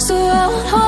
So I won't hold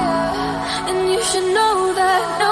should know that. No